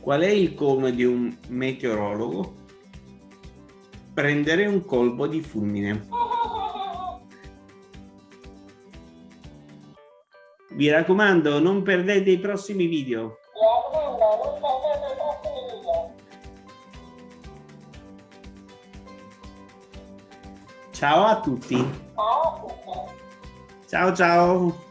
Qual è il come di un meteorologo? Prendere un colpo di fulmine. Vi raccomando, non perdete i prossimi video. Ciao a tutti. Ciao ciao.